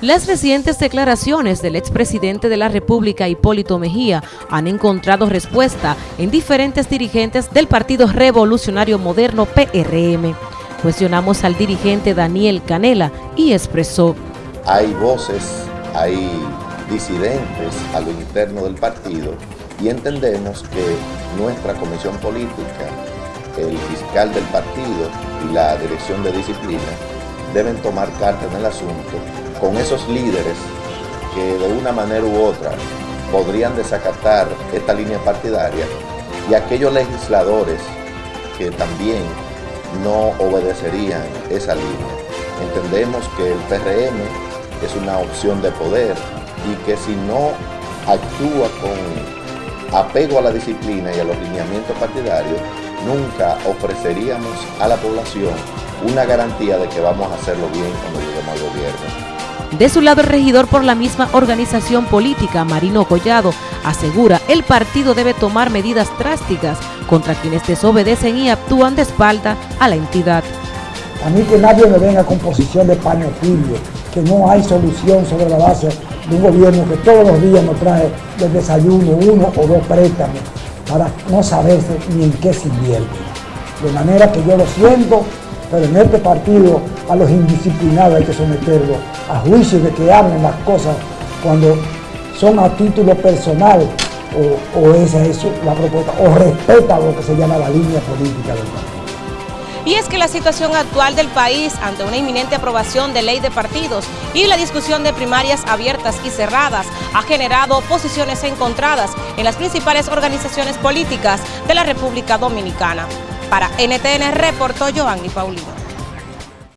Las recientes declaraciones del expresidente de la República, Hipólito Mejía, han encontrado respuesta en diferentes dirigentes del Partido Revolucionario Moderno PRM. Cuestionamos al dirigente Daniel Canela y expresó. Hay voces, hay disidentes a lo interno del partido y entendemos que nuestra comisión política, el fiscal del partido y la dirección de disciplina deben tomar carta en el asunto con esos líderes que de una manera u otra podrían desacatar esta línea partidaria y aquellos legisladores que también no obedecerían esa línea. Entendemos que el PRM es una opción de poder y que si no actúa con apego a la disciplina y a los lineamientos partidarios, nunca ofreceríamos a la población una garantía de que vamos a hacerlo bien cuando lleguemos al gobierno. De su lado, el regidor por la misma organización política, Marino Collado, asegura el partido debe tomar medidas drásticas contra quienes desobedecen y actúan de espalda a la entidad. A mí que nadie me venga con posición de paño que no hay solución sobre la base de un gobierno que todos los días nos trae de desayuno uno o dos préstamos para no saberse ni en qué se invierte. De manera que yo lo siento, pero en este partido a los indisciplinados hay que someterlos a juicio de que hablen las cosas cuando son a título personal o, esa es la propuesta, o respeta lo que se llama la línea política del partido. Y es que la situación actual del país ante una inminente aprobación de ley de partidos y la discusión de primarias abiertas y cerradas ha generado posiciones encontradas en las principales organizaciones políticas de la República Dominicana. Para NTN reportó Joanny Paulino.